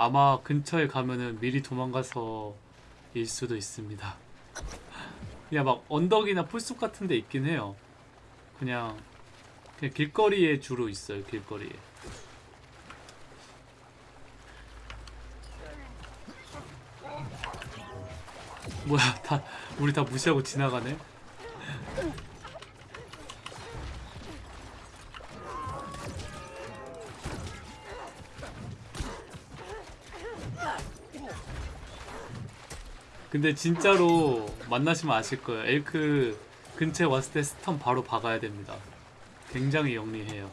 아마 근처에 가면은 미리 도망가서 일 수도 있습니다. 그냥 막 언덕이나 풀숲 같은 데 있긴 해요. 그냥 그냥 길거리에 주로 있어요. 길거리에. 뭐야 다 우리 다 무시하고 지나가네. 근데 진짜로 만나시면 아실 거예요. 엘크 근처에 왔을 때 스턴 바로 박아야 됩니다. 굉장히 영리해요.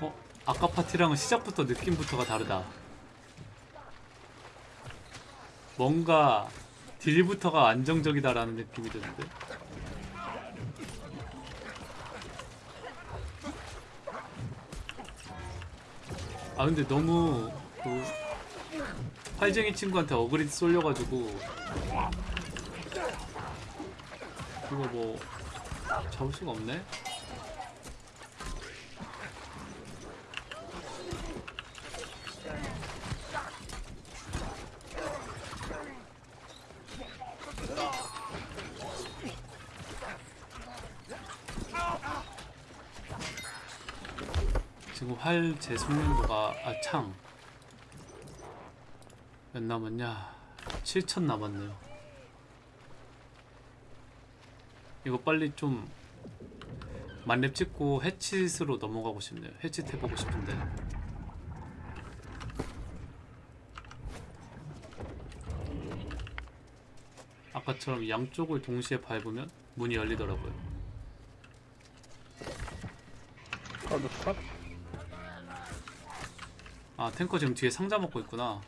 어? 아까 파티랑은 시작부터 느낌부터가 다르다. 뭔가 딜부터가 안정적이다라는 느낌이 드는데. 아 근데 너무 그 팔쟁이 친구한테 어그리드 쏠려가지고 이거 뭐 잡을 수가 없네. 지금 활 재숙련도가 아창. 몇 남았냐? 7천 남았네요. 이거 빨리 좀 만렙 찍고 해치스로 넘어가고 싶네요. 해치 해보고 싶은데. 아까처럼 양쪽을 동시에 밟으면 문이 열리더라고요. 카드 컷? 아 탱커 지금 뒤에 상자 먹고 있구나.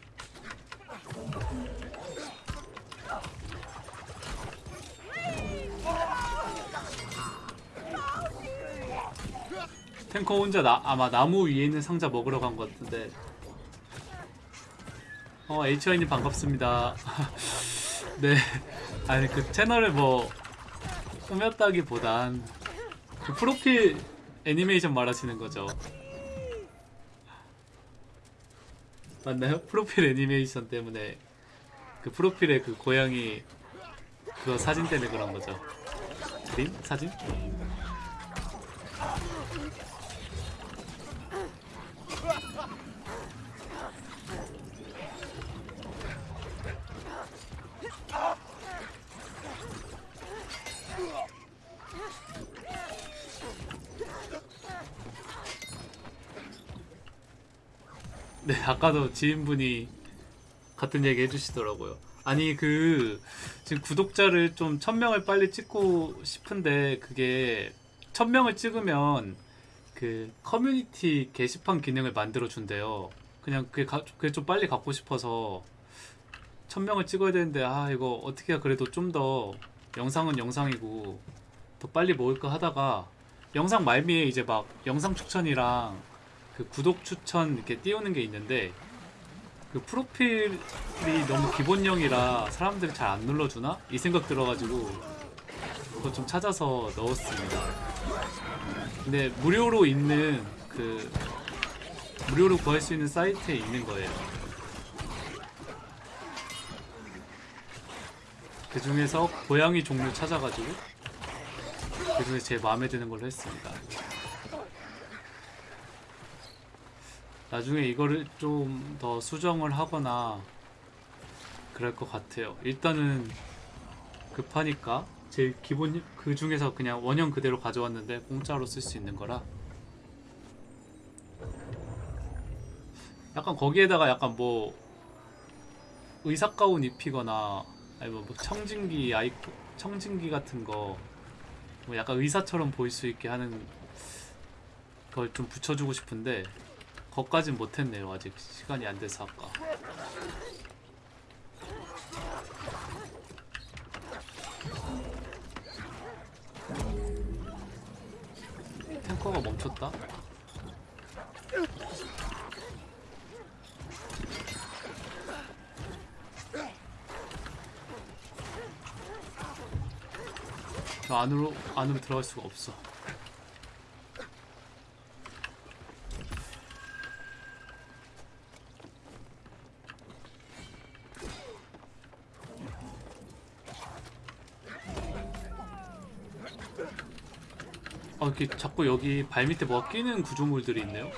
탱커 혼자 나, 아마 나무 위에 있는 상자 먹으러 간 것 같은데. 어 HY님 반갑습니다. 네. 아니 그 채널을 뭐 꾸몄다기보단 그 프로필 애니메이션 말하시는 거죠 맞나요? 프로필 애니메이션 때문에 그 프로필에 그 고양이 그거 사진 때문에 그런 거죠. 그림? 사진? 네, 아까도 지인분이 같은 얘기 해주시더라고요. 아니, 그, 지금 구독자를 좀 1000명을 빨리 찍고 싶은데, 그게, 1000명을 찍으면, 그, 커뮤니티 게시판 기능을 만들어 준대요. 그냥 그게, 가- 그게 좀 빨리 갖고 싶어서, 1000명을 찍어야 되는데, 아, 이거 어떻게 해야 그래도 좀 더, 영상은 영상이고, 더 빨리 모을까 하다가, 영상 말미에 이제 막, 영상 추천이랑, 그 구독 추천 이렇게 띄우는 게 있는데 그 프로필이 너무 기본형이라 사람들이 잘 안 눌러주나? 이 생각 들어가지고 그거 좀 찾아서 넣었습니다. 근데 무료로 있는 그 무료로 구할 수 있는 사이트에 있는 거예요. 그 중에서 고양이 종류 찾아가지고 그 중에 제일 마음에 드는 걸로 했습니다. 나중에 이거를 좀 더 수정을 하거나 그럴 것 같아요. 일단은 급하니까 제일 기본 그 중에서 그냥 원형 그대로 가져왔는데 공짜로 쓸 수 있는 거라 약간 거기에다가 약간 뭐 의사 가운 입히거나 아니면 뭐 청진기 아이콘 청진기 같은 거 뭐 약간 의사처럼 보일 수 있게 하는 걸 좀 붙여주고 싶은데 거까진 못했네요. 아직 시간이 안 돼서 아까. 탱커가 멈췄다? 저 안으로 안으로 들어갈 수가 없어 이렇게 자꾸 여기 발밑에 뭐가 끼는 구조물들이 있네요.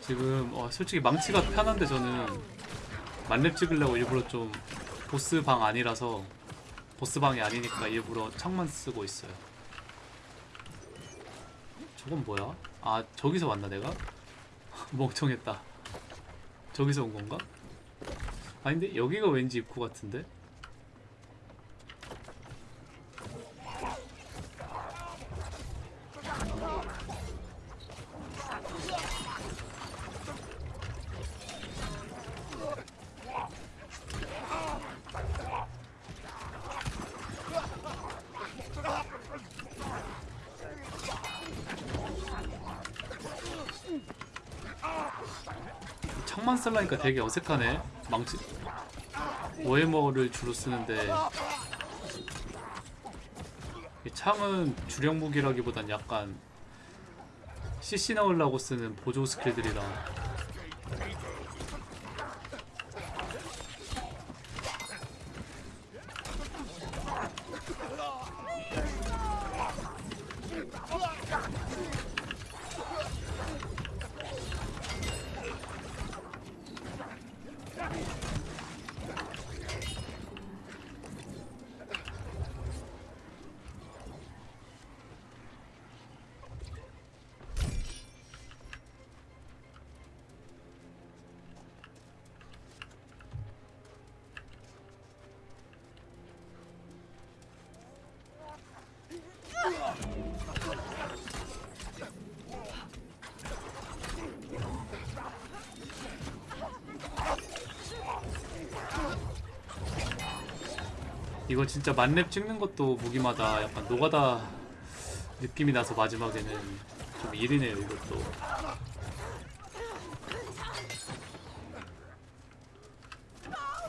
지금 어, 솔직히 망치가 편한데 저는 만렙 찍으려고 일부러 좀 보스 방 아니라서 보스 방이 아니니까 일부러 창만 쓰고 있어요. 저건 뭐야? 아 저기서 왔나 내가? 멍청했다. 저기서 온 건가? 아닌데 여기가 왠지 입구 같은데? 창만 쓸라니까 되게 어색하네. 망치 워해머를 주로 쓰는데 이 창은 주력 무기라기보단 약간 CC 넣으려고 쓰는 보조 스킬들이라 진짜 만렙 찍는 것도 무기마다 약간 노가다 느낌이 나서 마지막에는 좀 일이네요 이것도.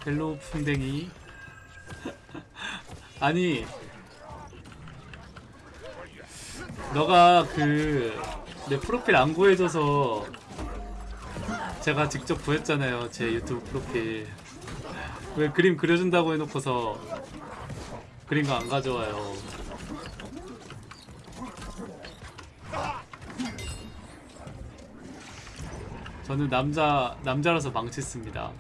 hello 풍뎅이. 아니 너가 그 내 프로필 안 구해줘서 제가 직접 구했잖아요 제 유튜브 프로필. 왜 그림 그려준다고 해놓고서 그림 거안 가져와요. 저는 남자 남자라서 망치 씁니다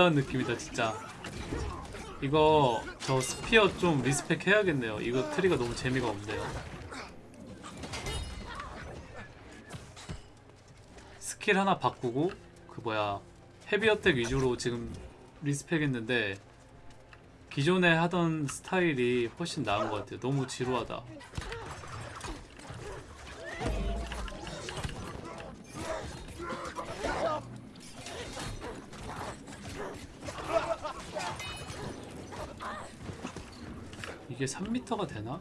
노가다는 느낌이다 진짜. 이거 저 spear 좀 respec 해야겠네요. 이거 트리가 너무 재미가 없네요. 스킬 하나 바꾸고 그 뭐야 heavy attack 위주로 지금 respec 했는데 기존에 하던 스타일이 훨씬 나은 것 같아요. 너무 지루하다 이게 3m가 되나?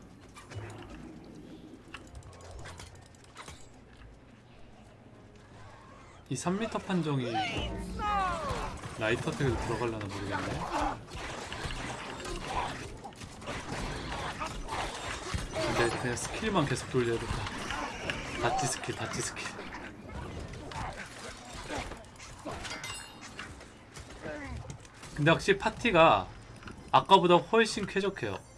이 3m 판정이 light attack에도 들어갈려나 모르겠네. 근데 그냥 스킬만 계속 돌려야겠다. 다치 스킬, 다치 스킬. 근데 확실히 파티가 아까보다 훨씬 쾌적해요.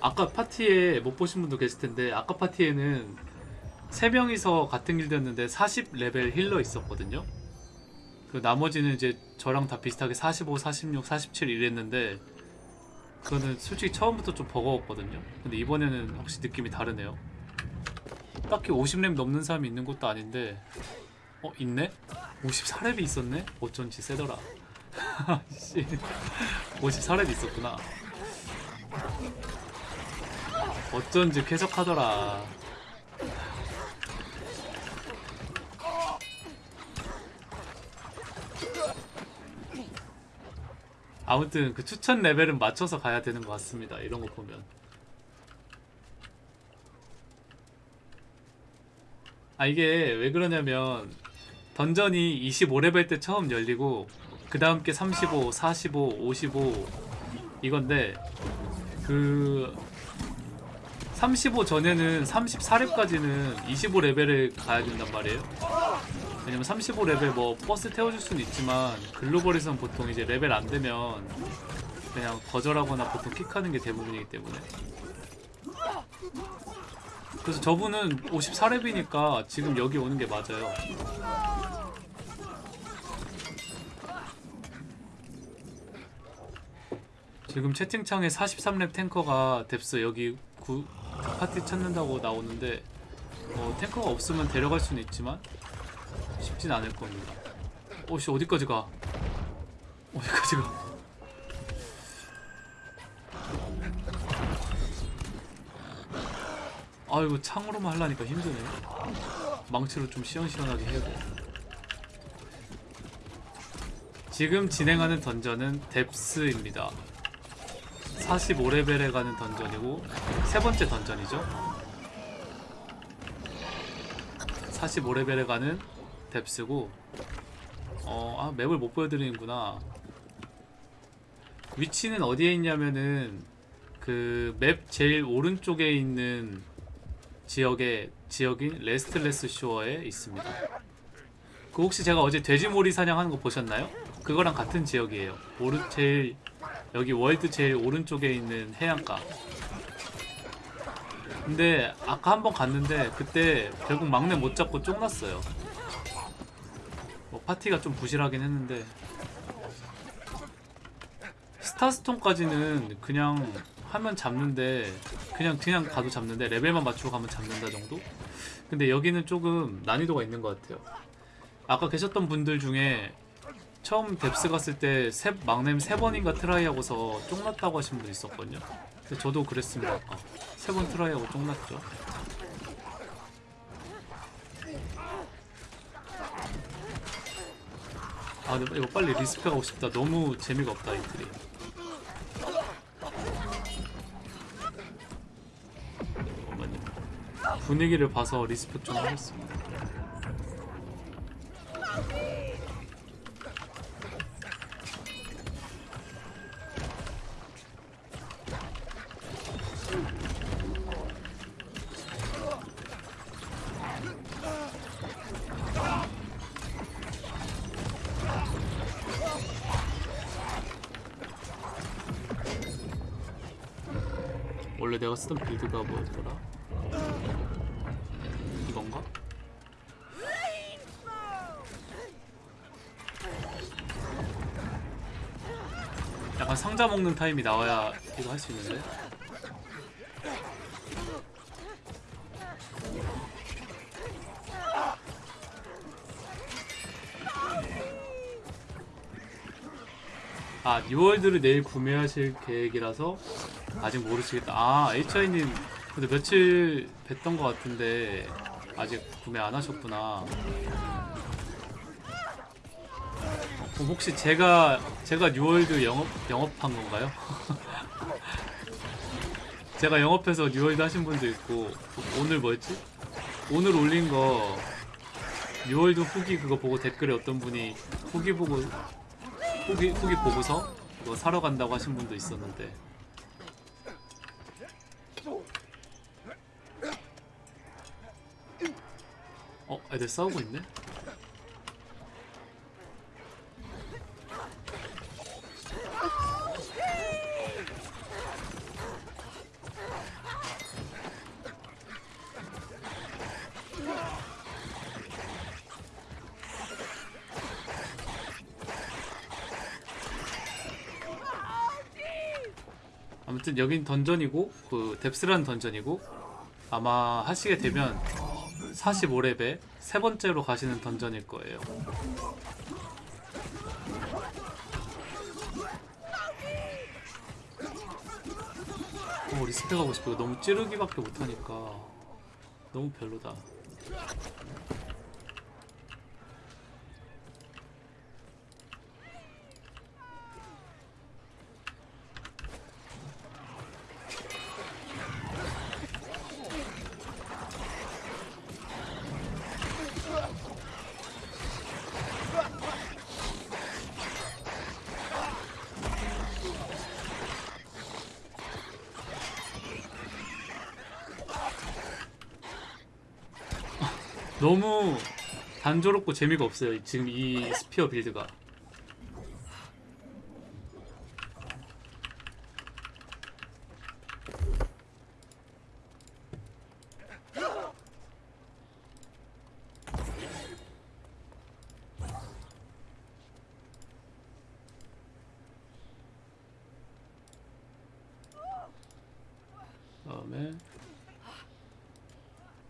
아까 파티에 못 보신 분도 계실 텐데 아까 파티에는 세 명이서 같은 길드였는데 40레벨 힐러 있었거든요. 그 나머지는 이제 저랑 다 비슷하게 45, 46, 47 이랬는데 그거는 솔직히 처음부터 좀 버거웠거든요. 근데 이번에는 확실히 느낌이 다르네요. 딱히 50렙 넘는 사람이 있는 것도 아닌데 어 있네? 54렙이 있었네? 어쩐지 세더라 씨 54렙이 있었구나 어쩐지 쾌적하더라. 아무튼 그 추천 레벨은 맞춰서 가야 되는 것 같습니다 이런 거 보면. 아 이게 왜 그러냐면 던전이 25레벨 때 처음 열리고 그 다음 게 35, 45, 55 이건데 그 35 전에는 34렙까지는 25레벨을 가야 된단 말이에요. 왜냐면 35레벨 뭐 버스 태워줄 수는 있지만 글로벌에선 보통 이제 레벨 안 되면 그냥 거절하거나 보통 킥하는 게 대부분이기 때문에 그래서 저분은 54렙이니까 지금 여기 오는 게 맞아요. 지금 채팅창에 43렙 탱커가 뎁스 여기 구, 파티 찾는다고 나오는데 어, 탱커가 없으면 데려갈 수는 있지만 쉽진 않을 겁니다. 오씨 어디까지 가? 어디까지 가? 아이고 창으로만 하려니까 힘드네. 망치로 좀 시원시원하게 해고. 지금 진행하는 던전은 뎁스입니다. 45레벨에 가는 던전이고 세 번째 던전이죠. 45레벨에 가는 뎁스고 어, 아, 맵을 못 보여드리는구나. 위치는 어디에 있냐면은 그 맵 제일 오른쪽에 있는 지역에 지역인 Restless Shore에 있습니다. 그 혹시 제가 어제 돼지몰이 사냥하는 거 보셨나요? 그거랑 같은 지역이에요. 오른 제일 여기 월드 제일 오른쪽에 있는 해안가. 근데 아까 한 번 갔는데 그때 결국 막넴 못 잡고 쫑났어요. 뭐 파티가 좀 부실하긴 했는데 Starstone까지는 그냥 하면 잡는데 그냥 그냥 가도 잡는데 레벨만 맞추고 가면 잡는다 정도? 근데 여기는 조금 난이도가 있는 것 같아요. 아까 계셨던 분들 중에 처음 Depths 갔을 때 세, 막넴 세 번인가 트라이하고서 쫑났다고 하신 분 있었거든요. 근데 저도 그랬습니다. 아까 세 번 트라이하고 쫑났죠. 아 근데 이거 빨리 respec 하고 싶다. 너무 재미가 없다 이 트리. 잠깐만요. 분위기를 봐서 respec 좀 하겠습니다. 원래 내가 쓰던 빌드가 뭐였더라? 이건가? 약간 상자 먹는 타임이 나와야 이거 할 수 있는데 아 New World를 내일 구매하실 계획이라서 아직 모르시겠다. 아 HI님 근데 며칠 뵀던 것 같은데 아직 구매 안 하셨구나. 어, 혹시 제가 제가 New World 영업 영업한 건가요? 제가 영업해서 New World 하신 분도 있고 오늘 뭐였지? 오늘 올린 거 New World 후기 그거 보고 댓글에 어떤 분이 후기 보고 후기 후기 보고서 그거 사러 간다고 하신 분도 있었는데 어, 애들 싸우고 있네? 아무튼 여긴 던전이고 그 Depths라는 던전이고 아마 하시게 되면 45레벨 세 번째로 가시는 던전일 거예요. 어, respec 하고 싶어. 너무 찌르기밖에 못하니까 너무 별로다. 너무 단조롭고 재미가 없어요. 지금 이 스피어 빌드가.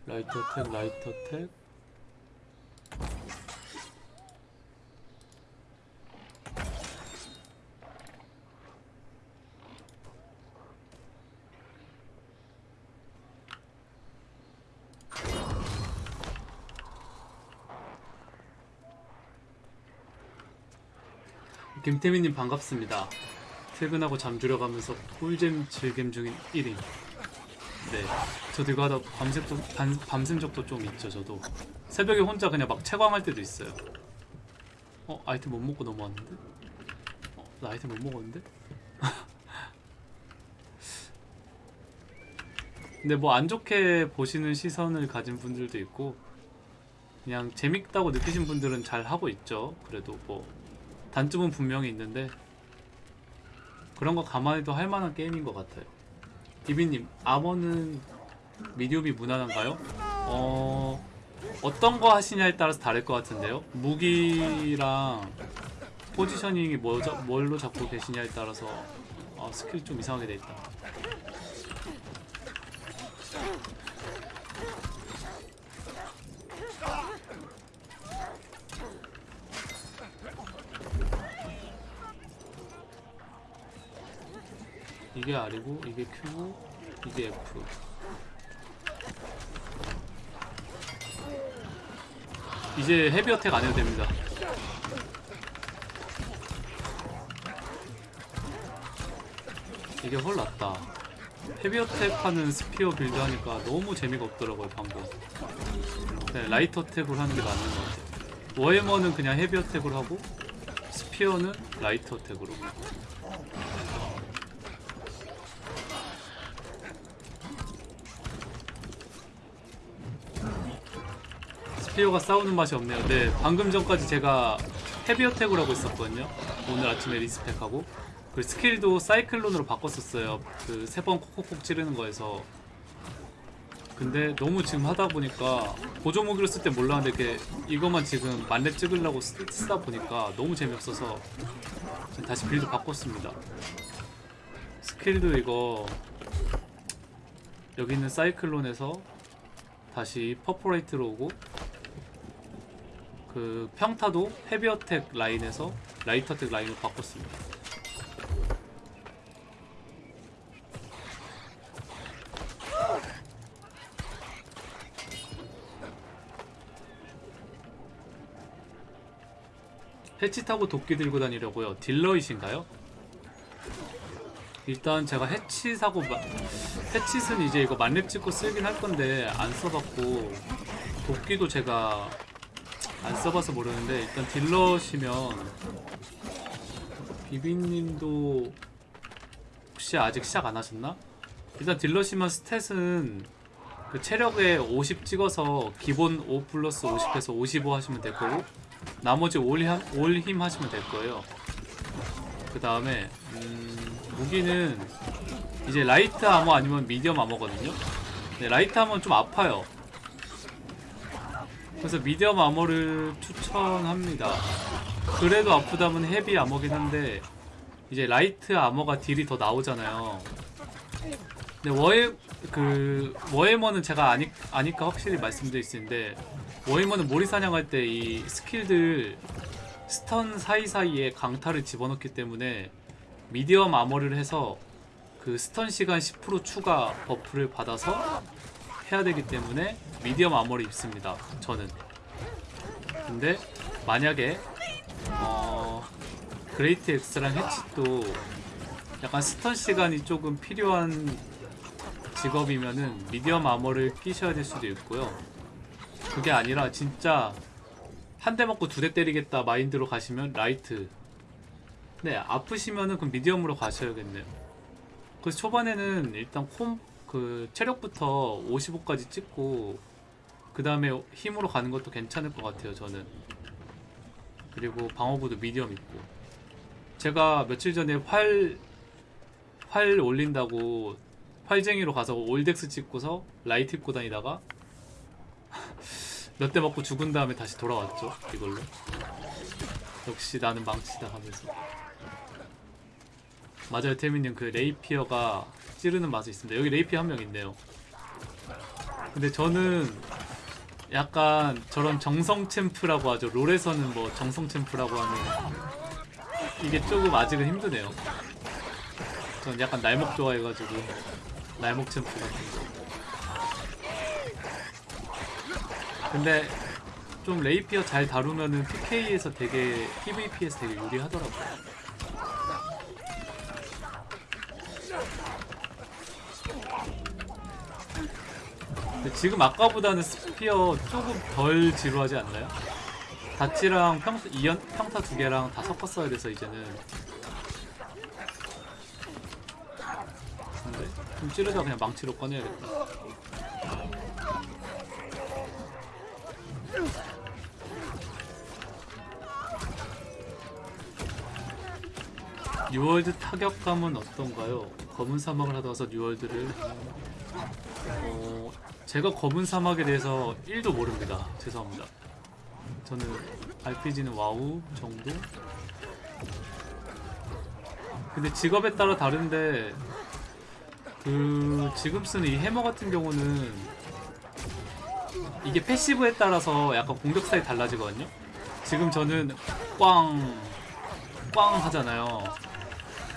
라이터 텍 라이터 텍 김태민님 반갑습니다. 퇴근하고 잠들어 가면서 꿀잼 즐겜 중인 1인. 네, 저도 이거 하다 좀, 밤, 밤샘 적도 좀 있죠, 저도. 새벽에 혼자 그냥 막 채광할 때도 있어요. 어, 아이템 못 먹고 넘어왔는데? 어, 나 아이템 못 먹었는데? 근데 뭐 안 좋게 보시는 시선을 가진 분들도 있고, 그냥 재밌다고 느끼신 분들은 잘 하고 있죠. 그래도 뭐, 단점은 분명히 있는데, 그런 거 감안해도 할 만한 게임인 것 같아요. 디비님, armor는 medium이 무난한가요? 어, 어떤 거 하시냐에 따라서 다를 것 같은데요. 무기랑 positioning이 뭐, 자- 뭘로 잡고 계시냐에 따라서 어, 스킬이 좀 이상하게 돼 있다. 이게 R이고 이게 Q고 이게 F. 이제 heavy attack 안 해도 됩니다. 이게 훨 낫다. heavy attack 하는 spear build 하니까 너무 재미가 없더라고요 방금. 네, light attack으로 하는 게 맞는 것 같아요. war hammer는 그냥 heavy attack으로 하고 spear는 light attack으로 spear가 싸우는 맛이 없네요. 네, 방금 전까지 제가 heavy attack을 하고 있었거든요. 오늘 아침에 respec하고 그 스킬도 사이클론으로 바꿨었어요. 그 세 번 콕콕콕 찌르는 거에서. 근데 너무 지금 하다 보니까 보조 무기로 쓸 때 몰랐는데 이렇게 이것만 지금 만렙 찍으려고 쓰, 쓰다 보니까 너무 재미없어서 다시 build 바꿨습니다. 스킬도 이거 여기 있는 사이클론에서 다시 Perforate로 오고 그 평타도 heavy attack 라인에서 light attack 라인으로 바꿨습니다. 해치 타고 도끼 들고 다니려고요. 딜러이신가요? 일단 제가 해치 사고 마, 해치는 이제 이거 만렙 찍고 쓰긴 할 건데 안 써봤고 도끼도 제가 안 써봐서 모르는데 일단 딜러시면 비비님도 혹시 아직 시작 안 하셨나? 일단 딜러시면 스탯은 그 체력에 50 찍어서 기본 5 플러스 50해서 55 하시면 될 거고 나머지 올, 힘- 올힘 하시면 될 거예요. 그 다음에 음, 무기는 이제 light armor 아니면 medium armor거든요. 네, light armor는 좀 아파요. 그래서 medium armor를 추천합니다. 그래도 아프다면 heavy armor긴 한데 이제 light armor가 딜이 더 나오잖아요. 근데 워해 그 워해머는 제가 아니, 아니까 확실히 말씀드릴 수 있는데 war hammer는 몰이 사냥할 때 이 skill들 stun 사이사이에 강타를 집어넣기 때문에 medium armor를 해서 그 stun 시간 10% 추가 buff를 받아서 해야 되기 때문에 medium armor를 입습니다. 저는. 근데 만약에 어 그레이트 X랑 해치도 약간 stun 시간이 조금 필요한 직업이면은 medium armor를 끼셔야 될 수도 있고요. 그게 아니라 진짜 한 대 먹고 두 대 때리겠다 mind로 가시면 light. 네, 아프시면은 그럼 medium으로 가셔야겠네요. 그래서 초반에는 일단 con, 그 체력부터 55까지 찍고 그 다음에 힘으로 가는 것도 괜찮을 것 같아요, 저는. 그리고 방어구도 medium 있고. 제가 며칠 전에 활, 활 올린다고 활쟁이로 가서 all dex 찍고서 light 입고 다니다가 몇 대 맞고 죽은 다음에 다시 돌아왔죠 이걸로 역시 나는 망치다 하면서 맞아요 태민님 그 rapier가 찌르는 맛이 있습니다. 여기 레이피어 한명 있네요. 근데 저는 약간 저런 정성 champ라고 하죠. 롤에서는 뭐 정성 champ라고 하는 이게 조금 아직은 힘드네요. 전 약간 날목 좋아해가지고 날목 챔프 같은 거. 근데 좀 레이피어 잘 다루면은 PK에서 되게 PVP에서 되게 유리하더라고요. 지금 아까보다는 스피어 조금 덜 지루하지 않나요? 다치랑 평, 이연, 평타 두 개랑 다 섞었어야 돼서 이제는 근데 좀 찌르다 그냥 망치로 꺼내야겠다 뉴월드 타격감은 어떤가요? 검은 사막을 하다 와서 뉴월드를 어, 제가 검은 사막에 대해서 1도 모릅니다. 죄송합니다. 저는 RPG는 와우 정도? 근데 직업에 따라 다른데 그 지금 쓰는 이 해머 같은 경우는 이게 passive에 따라서 약간 공격 스타일이 달라지거든요. 지금 저는 꽝, 꽝 하잖아요.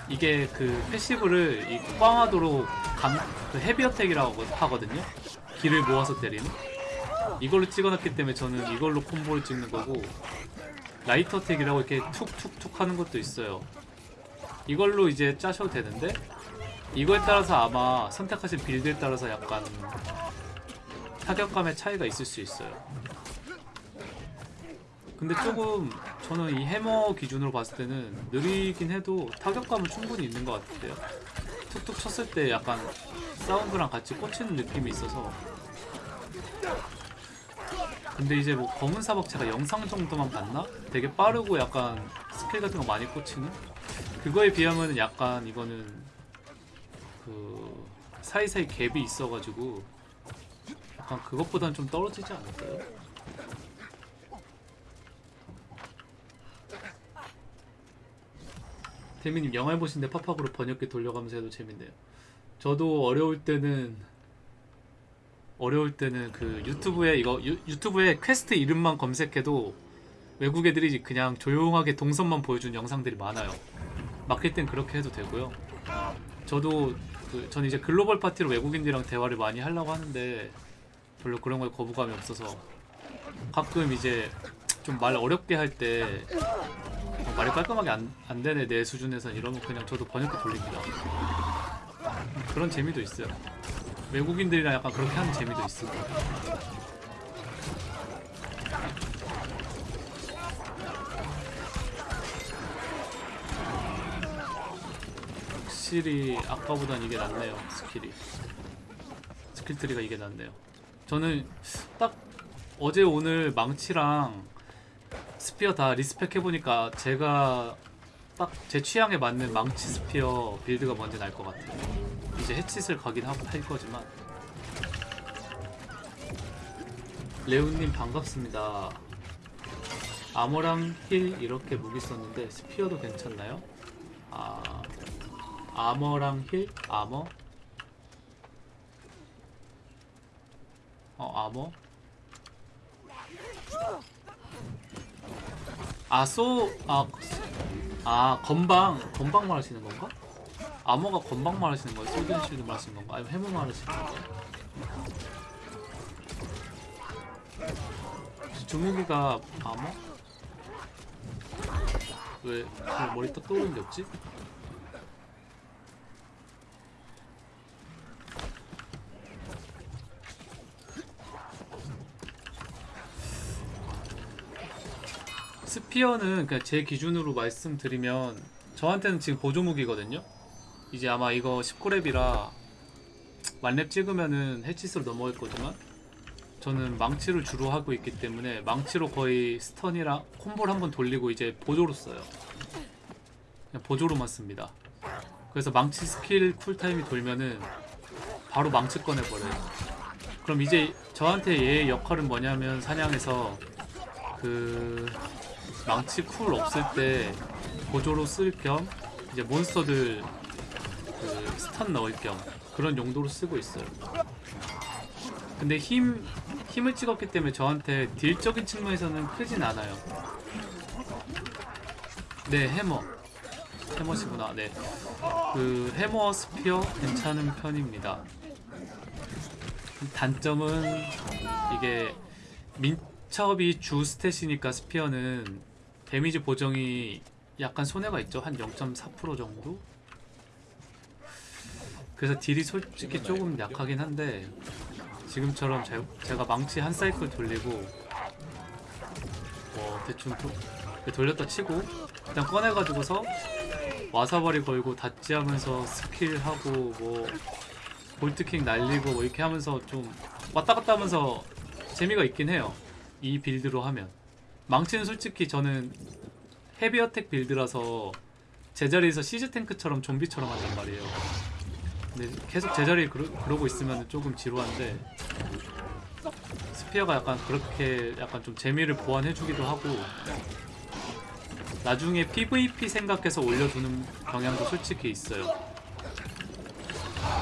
이게 그 passive를 이 꽝하도록 강, 그 heavy attack이라고 하거든요. 기를 모아서 때리는. 이걸로 찍어놨기 때문에 저는 이걸로 콤보를 찍는 거고 light attack이라고 이렇게 툭툭툭 하는 것도 있어요. 이걸로 이제 짜셔도 되는데 이거에 따라서 아마 선택하신 build에 따라서 약간 타격감의 차이가 있을 수 있어요. 근데 조금 저는 이 해머 기준으로 봤을 때는 느리긴 해도 타격감은 충분히 있는 것 같아요. 툭툭 쳤을 때 약간 사운드랑 같이 꽂히는 느낌이 있어서. 근데 이제 뭐 검은 사박 제가 영상 정도만 봤나? 되게 빠르고 약간 스킬 같은 거 많이 꽂히는? 그거에 비하면 약간 이거는 그 사이사이 갭이 있어가지고 약간 그것보다는 좀 떨어지지 않을까요? 태민님 영알못인데 파파고로 번역기 돌려가면서 해도 재밌네요. 저도 어려울 때는 어려울 때는 그 유튜브에 이거 유, 유튜브에 퀘스트 이름만 검색해도 외국 애들이 그냥 조용하게 동선만 보여준 영상들이 많아요. 막힐 땐 그렇게 해도 되고요. 저도 그, 전 이제 글로벌 파티로 외국인들이랑 대화를 많이 하려고 하는데 별로 그런 거에 거부감이 없어서 가끔 이제 좀 말 어렵게 할 때 말이 깔끔하게 안, 안 되네 내 수준에선 이러면 그냥 저도 번역기 돌립니다. 그런 재미도 있어요. 외국인들이랑 약간 그렇게 하는 재미도 있습니다. 확실히 아까보단 이게 낫네요 skill이. skill tree가 이게 낫네요. 저는 딱 어제 오늘 망치랑 spear 다 respec 해보니까 제가 딱 제 취향에 맞는 망치 spear build가 뭔지 알것 같아요 이제 해치슬 가긴 하- 할 거지만 레오님 반갑습니다 armor랑 heal 이렇게 무기 썼는데 spear도 괜찮나요? 아 armor랑 heal? armor? 어 아머 아쏘 아 아 건방 건방 말하시는 건가? 아머가 건방 말하시는 거예요? 소드앤실드 말하시는 건가? 아니면 해머 말하시는 건가? 혹시 주무기가 아머? 왜, 왜 머리 딱 떠오르는 게 없지? spear는 그냥 제 기준으로 말씀드리면 저한테는 지금 보조무기거든요. 이제 아마 이거 19렙이라 만렙 찍으면은 해치스로 넘어갈 거지만 저는 망치를 주로 하고 있기 때문에 망치로 거의 stun이랑 콤보를 한번 돌리고 이제 보조로 써요. 그냥 보조로만 씁니다. 그래서 망치 skill cool time이 돌면은 바로 망치 꺼내버려요. 그럼 이제 저한테 얘의 역할은 뭐냐면 사냥에서 그 망치 cool 없을 때 보조로 쓸 겸 이제 몬스터들 그 stun 넣을 겸 그런 용도로 쓰고 있어요. 근데 힘 힘을 찍었기 때문에 저한테 deal적인 측면에서는 크진 않아요. 네 해머 해머시구나. 네. 그 해머 spear 괜찮은 편입니다. 단점은 이게 민첩이 주 stat이니까 spear는 데미지 보정이 약간 손해가 있죠. 한 0.4% 정도? 그래서 deal이 솔직히 조금 약하긴 한데 지금처럼 제, 제가 망치 한 사이클 돌리고 뭐 대충 도, 돌렸다 치고 일단 꺼내가지고서 와사바리 걸고 dodge 하면서 skill하고 뭐 vault kick 날리고 뭐 이렇게 하면서 좀 왔다 갔다 하면서 재미가 있긴 해요. 이 build로 하면. 망치는 솔직히 저는 heavy attack build라서 제자리에서 siege tank처럼 좀비처럼 한단 말이에요. 근데 계속 제자리에 그러, 그러 고 있으면 조금 지루한데 spear가 약간 그렇게 약간 좀 재미를 보완해주기도 하고 나중에 PVP 생각해서 올려두는 경향도 솔직히 있어요.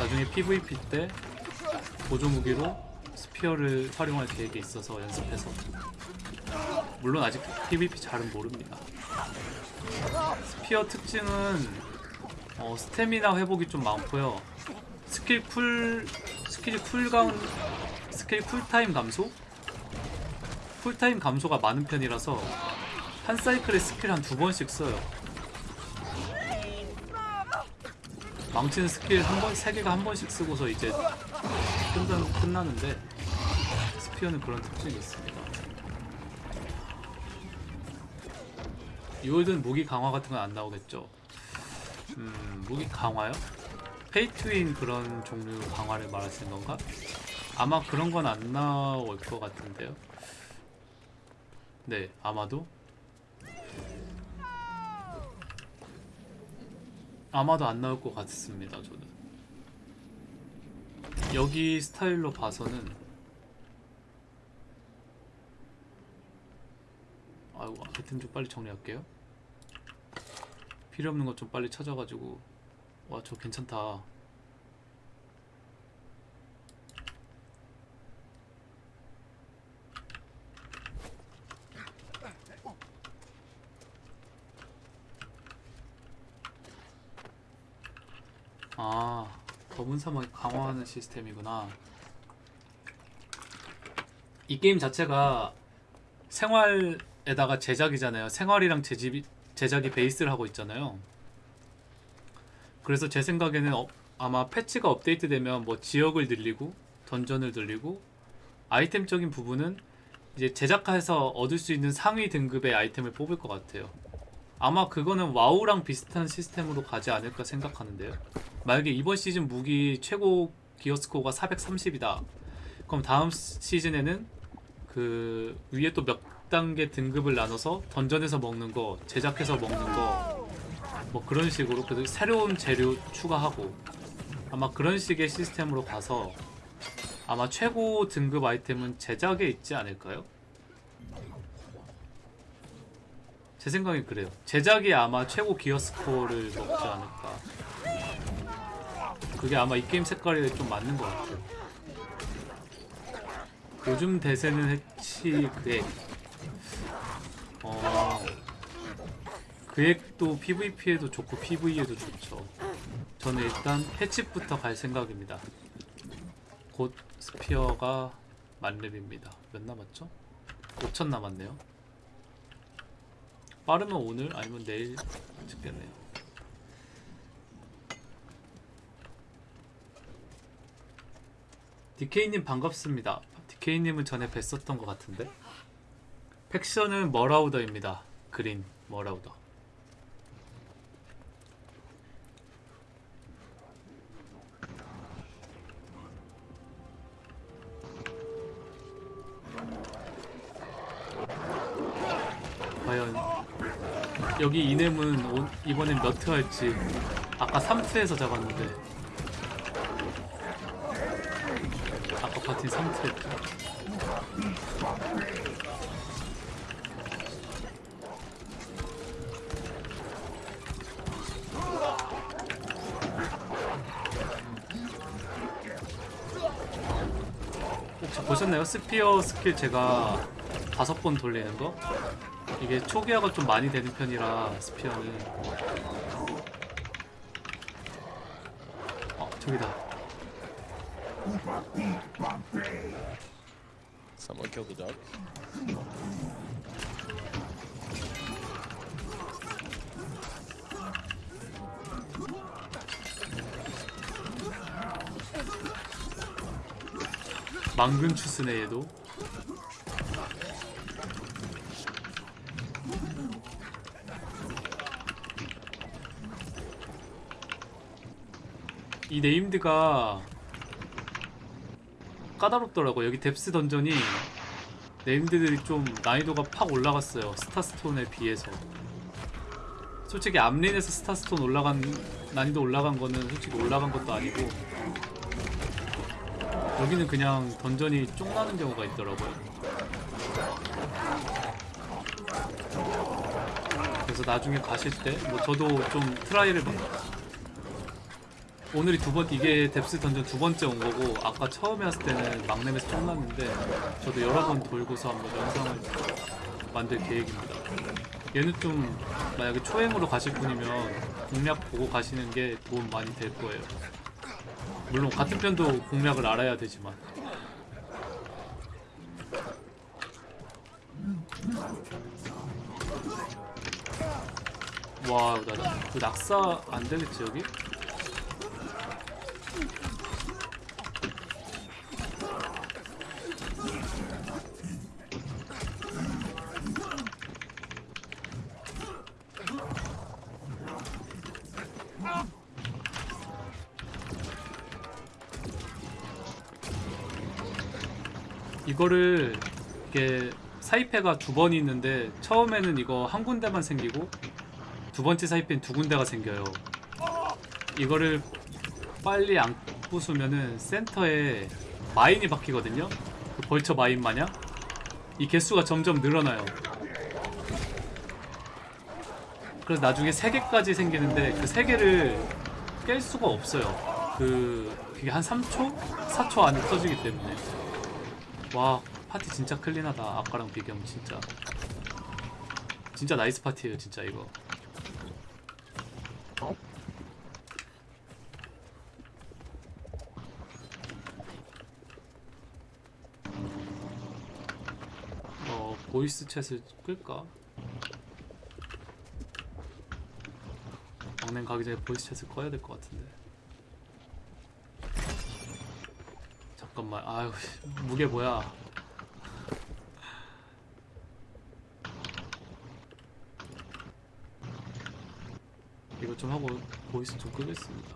나중에 PVP 때 보조 무기로 spear를 활용할 계획이 있어서 연습해서 물론 아직 PVP 잘은 모릅니다. spear 특징은 어, 스태미나 회복이 좀 많고요. 스킬 쿨 스킬 쿨감 스킬 쿨타임 감소? 쿨타임 감소가 많은 편이라서 한 사이클에 스킬 한 두 번씩 써요. 망치는 스킬 한 번, 세 개가 한 번씩 쓰고서 이제 끝나, 끝나는데 spear는 그런 특징이 있습니다. 뉴월드는 무기 강화 같은 건 안 나오겠죠. 음, 무기 강화요? pay to win 그런 종류 강화를 말하시는 건가? 아마 그런 건 안 나올 것 같은데요. 네, 아마도. 아마도 안 나올 것 같습니다, 저는. 여기 스타일로 봐서는 아이고 아이템 좀 빨리 정리할게요. 필요 없는 것 좀 빨리 찾아가지고 와 저 괜찮다. 아 검은 사막 강화하는 시스템이구나. 이 게임 자체가 생활에다가 제작이잖아요. 생활이랑 제집이, 제작이 베이스를 하고 있잖아요. 그래서 제 생각에는 어, 아마 패치가 업데이트되면 뭐 지역을 늘리고 던전을 늘리고 아이템적인 부분은 이제 제작해서 얻을 수 있는 상위 등급의 아이템을 뽑을 것 같아요. 아마 그거는 와우랑 비슷한 시스템으로 가지 않을까 생각하는데요. 만약에 이번 시즌 무기 최고 기어 스코어가 430이다. 그럼 다음 시즌에는 그 위에 또 몇 단계 등급을 나눠서 던전에서 먹는 거, 제작해서 먹는 거, 뭐 그런 식으로 그 새로운 재료 추가하고 아마 그런 식의 시스템으로 가서 아마 최고 등급 아이템은 제작에 있지 않을까요? 제 생각엔 그래요. 제작이 아마 최고 기어 스코어를 먹지 않을까. 그게 아마 이 게임 색깔에 좀 맞는 것 같아요. 요즘 대세는 해치 그 액. 어, 그 액도 PVP에도 좋고 PV에도 좋죠. 저는 일단 해치부터 갈 생각입니다. 곧 스피어가 만렙입니다. 몇 남았죠? 5천 남았네요. 빠르면 오늘 아니면 내일 찍겠네요. DK님 반갑습니다. DK님은 전에 뵀었던 것 같은데 팩션은 머라우더입니다. 그린 머라우더. 여기 이넴은 오- 이번엔 몇트 할지 아까 3트에서 잡았는데 아까 파티 3트 했죠 혹시 보셨나요? spear 스킬 제가 다섯 번 돌리는 거? 이게 초기화가 좀 많이 되는 편이라 스피어는. 어 저기다. Someone killed the dog. 망근 추스네 얘도 이 named가 까다롭더라고 여기 뎁스 던전이 named들이 좀 난이도가 팍 올라갔어요. 스타스톤에 비해서. 솔직히 앰린에서 스타스톤 올라간 난이도 올라간 거는 솔직히 올라간 것도 아니고 여기는 그냥 던전이 쫑 나는 경우가 있더라고요. 그래서 나중에 가실 때, 뭐 저도 좀 try를 막 오늘이 두 번, 이게 뎁스 던전 두 번째 온 거고, 아까 처음에 왔을 때는 막넴에서 쫑 났는데, 저도 여러 번 돌고서 한번 영상을 만들 계획입니다. 얘는 좀, 만약에 초행으로 가실 분이면 공략 보고 가시는 게 도움 많이 될 거예요. 물론 같은 편도 공략을 알아야 되지만 와, 나, 나, 그 낙사 안 되겠지, 여기? 이거를 이게 사이패가 두 번이 있는데 처음에는 이거 한 군데만 생기고 두 번째 사이패는 두 군데가 생겨요. 이거를 빨리 안 부수면은 센터에 마인이 박히거든요. 그 벌처 마인 마냥 이 개수가 점점 늘어나요. 그래서 나중에 세 개까지 생기는데 그세 개를 깰 수가 없어요. 그 그게 한 3초, 4초 안에 터지기 때문에. 와 파티 진짜 clean하다 아까랑 비교하면 진짜 진짜 nice 파티예요 진짜 이거 어 voice chat을 끌까? 막넴 가기 전에 voice chat을 꺼야 될 것 같은데. 잠깐만. 아유 무게 뭐야? 이거 좀 하고 voice 좀 끄겠습니다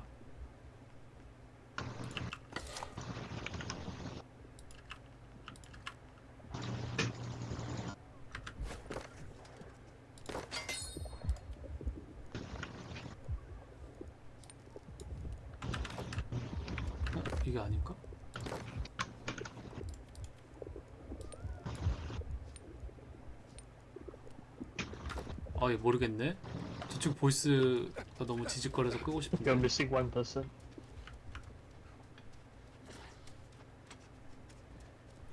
어? 이게 아닐까? 아, 이 모르겠네. 저쪽 보이스가 너무 지직거려서 끄고 싶은데. You're missing one person.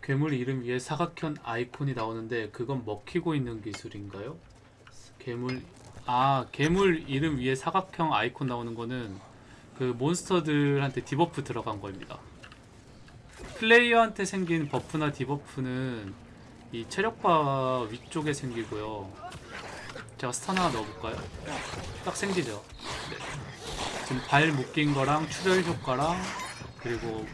괴물 이름 위에 사각형 아이콘이 나오는데 그건 먹히고 있는 기술인가요? 괴물 아 괴물 이름 위에 사각형 아이콘 나오는 거는 그 몬스터들한테 debuff 들어간 겁니다. 플레이어한테 생긴 buff나 debuff는 이 체력바 위쪽에 생기고요. 제가 stun 하나 넣어볼까요? 딱 생기죠. 네. 지금 발 묶인 거랑 출혈 효과랑 그리고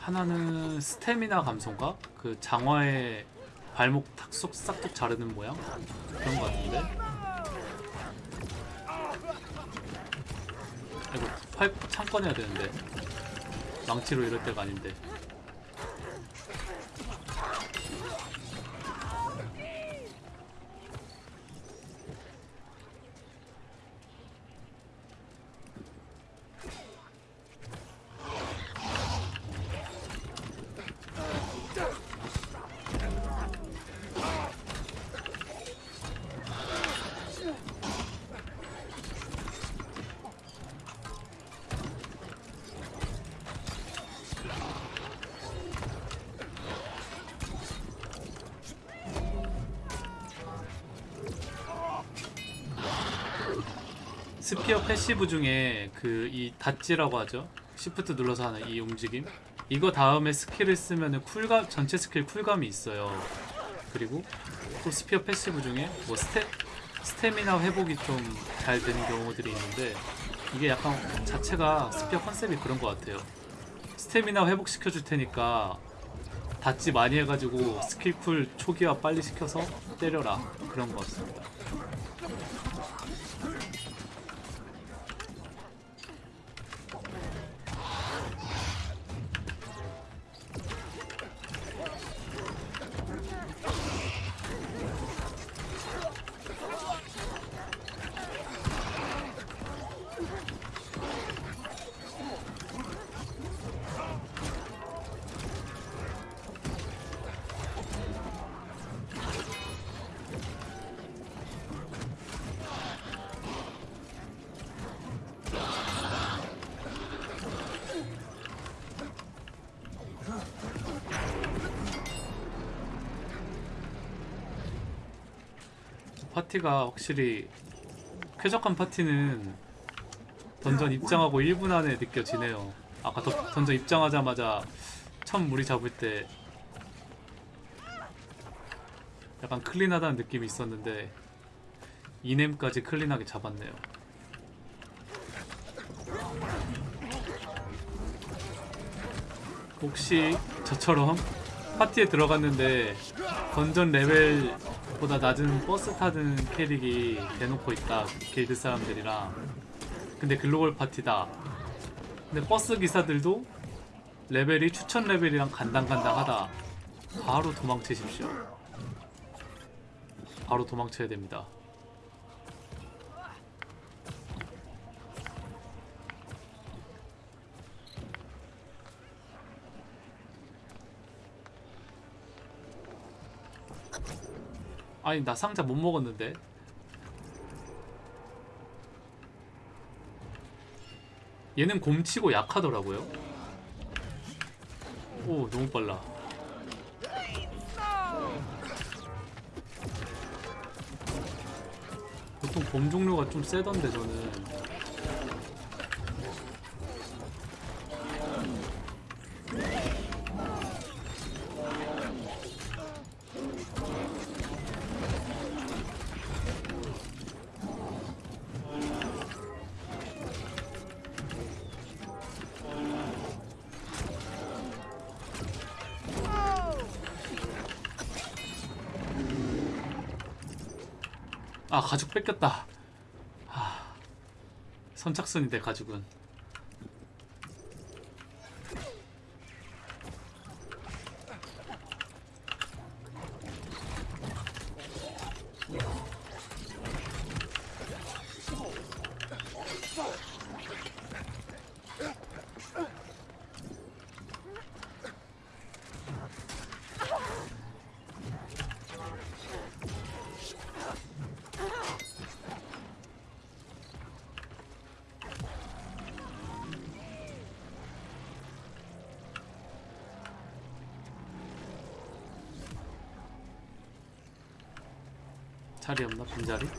하나는 스태미나 감소인가? 그 장화의 발목 탁속 싹둑 자르는 모양? 그런 거 같은데? 이거 팔 창건해야 되는데 망치로 이럴 때가 아닌데 spear passive 중에 그 이 dodge라고 하죠. shift 눌러서 하는 이 움직임. 이거 다음에 스킬을 쓰면은 쿨감 전체 스킬 쿨감이 있어요. 그리고 또 spear passive 중에 뭐 스태 스태미나 회복이 좀 잘 되는 경우들이 있는데 이게 약간 자체가 spear concept이 그런 것 같아요. 스태미나 회복 시켜줄 테니까 dodge 많이 해가지고 스킬 쿨 초기화 빨리 시켜서 때려라 그런 것 같습니다. 파티가 확실히 쾌적한 파티는 던전 입장하고 1분 안에 느껴지네요. 아까 더- 던전 입장하자마자 처음 무리 잡을 때 약간 클린하다는 느낌이 있었는데 이넴까지 클린하게 잡았네요. 혹시 저처럼 파티에 들어갔는데 던전 레벨 보다 낮은 버스 타는 캐릭이 대놓고 있다 길드 사람들이랑 근데 글로벌 파티다. 근데 버스 기사들도 레벨이 추천 레벨이랑 간당간당하다. 바로 도망치십시오. 바로 도망쳐야 됩니다 아니 나 상자 못 먹었는데. 얘는 곰치고 약하더라고요. 오 너무 빨라. 보통 곰 종류가 좀 세던데 저는 가죽 뺏겼다. 하... 선착순인데 가죽은 빈자리?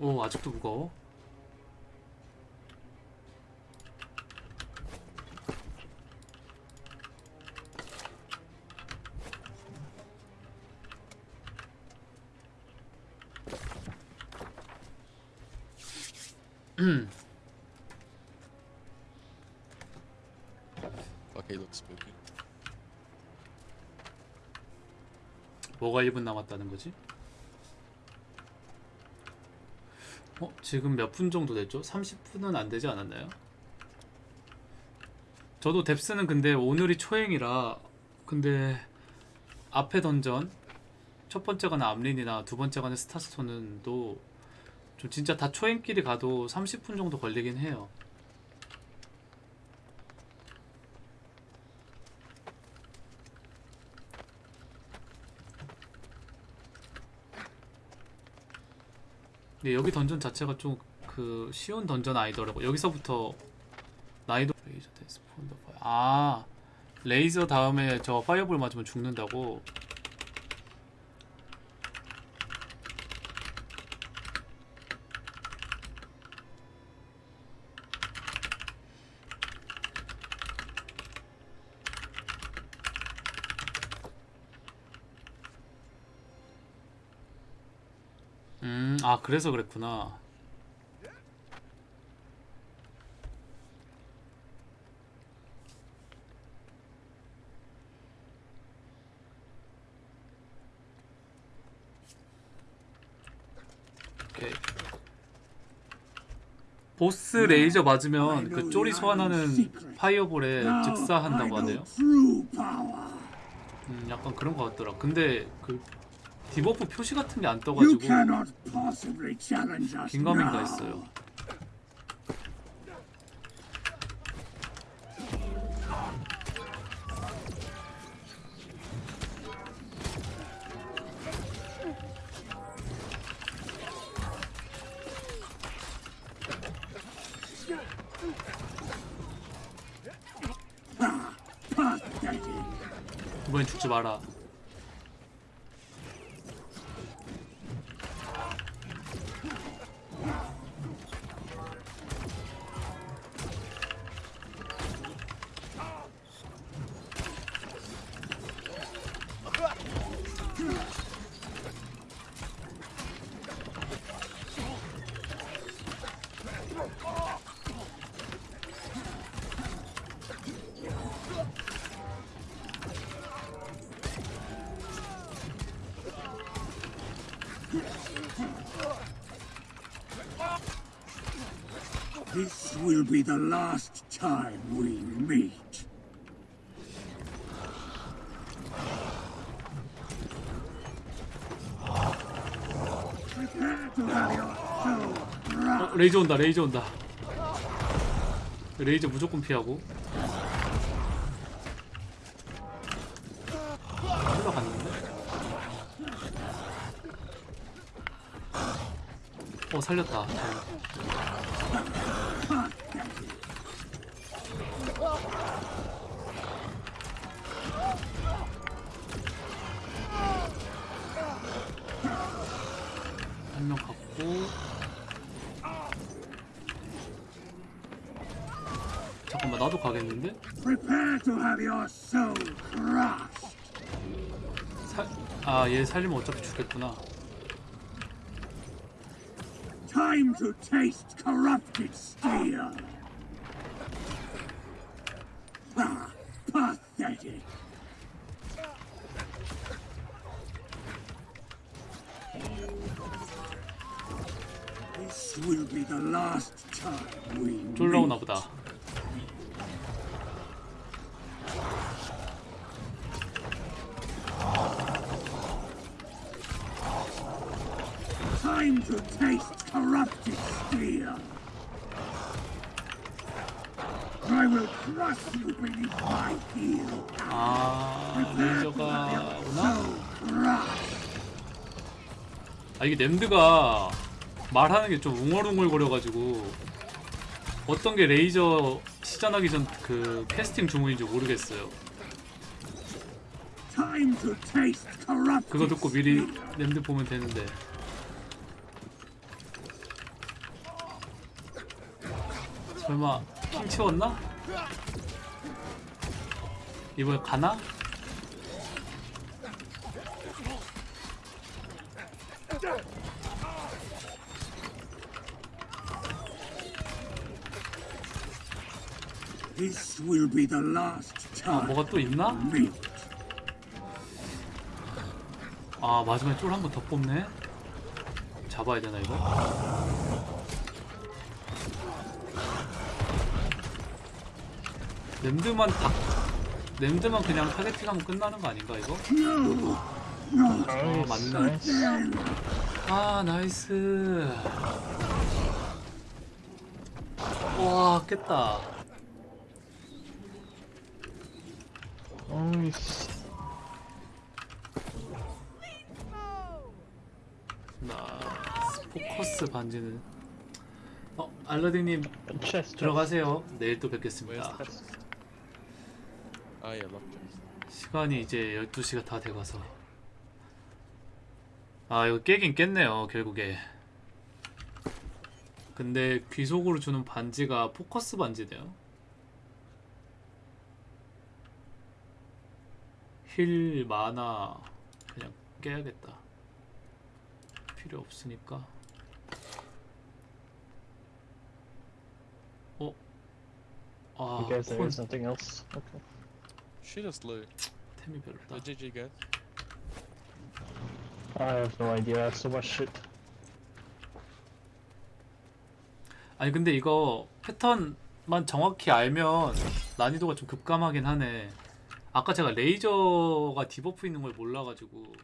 오 아직도 무거워? Looks spooky. 뭐가 1분 남았다는 거지? 어? 지금 몇 분 정도 됐죠? 30분은 안 되지 않았나요? 저도 뎁스는 근데 오늘이 초행이라 근데 앞에 던전 첫 번째 가는 암린이나 두 번째 가는 스타스톤은 또 좀 진짜 다 초행끼리 가도 30분 정도 걸리긴 해요. 근데 여기 던전 자체가 좀 그 쉬운 던전 아니더라고. 여기서부터 난이도 레이저 데스폰더. 아 레이저 다음에 저 파이어볼 맞으면 죽는다고. 음, 아 그래서 그랬구나. 오케이. 보스 레이저 맞으면 그 쪼리 소환하는 파이어볼에 즉사한다고 하네요. 음, 약간 그런 것 같더라. 근데 그 디버프 표시 같은 게 안 떠가지고 긴가민가. 했어요. 이번엔 죽지 마라. Will be the last time we meet. 어, 레이저 온다. 레이저 온다. 레이저 무조건 피하고. 흘러갔는데? 어 살렸다. 다행이다. 아 얘 살리면 어차피 죽겠구나 Time to taste corrupted steel. Ah, pathetic. This will be the last time we 쫄라오나. 보다. 이게 램드가 말하는 게 좀 웅얼웅얼 거려가지고 어떤 게 레이저 시전하기 전 그 캐스팅 주문인지 모르겠어요. 그거 듣고 미리 램드 보면 되는데. 설마 킹 치웠나? 이번에 가나? This will be the last 아 time 뭐가 또 있나? 아 마지막에 쫄 한 번 더 뽑네 잡아야 되나 이거? named만 다 named만 그냥 targeting하면 끝나는 거 아닌가 이거? 아 맞네. 아 nice 와 깼다 Nice. nice focus 반지는 어 알라딘님. 들어가세요 내일 또 뵙겠습니다 lock chest. 시간이 이제 12시가 다 돼가서 아 이거 깨긴 깼네요 결국에 근데 귀속으로 주는 반지가 포커스 반지네요 힐 마나 그냥 깨야겠다 필요 없으니까 어? 아 You guys, there 콘 is nothing else. Okay. Shoot us, Lou. 템이 별로다 Uh, GG, guys. I have no idea. I have so much shit. 아니 근데 이거 패턴만 정확히 알면 난이도가 좀 급감하긴 하네. 아까 제가 레이저가 debuff 있는 걸 몰라가지고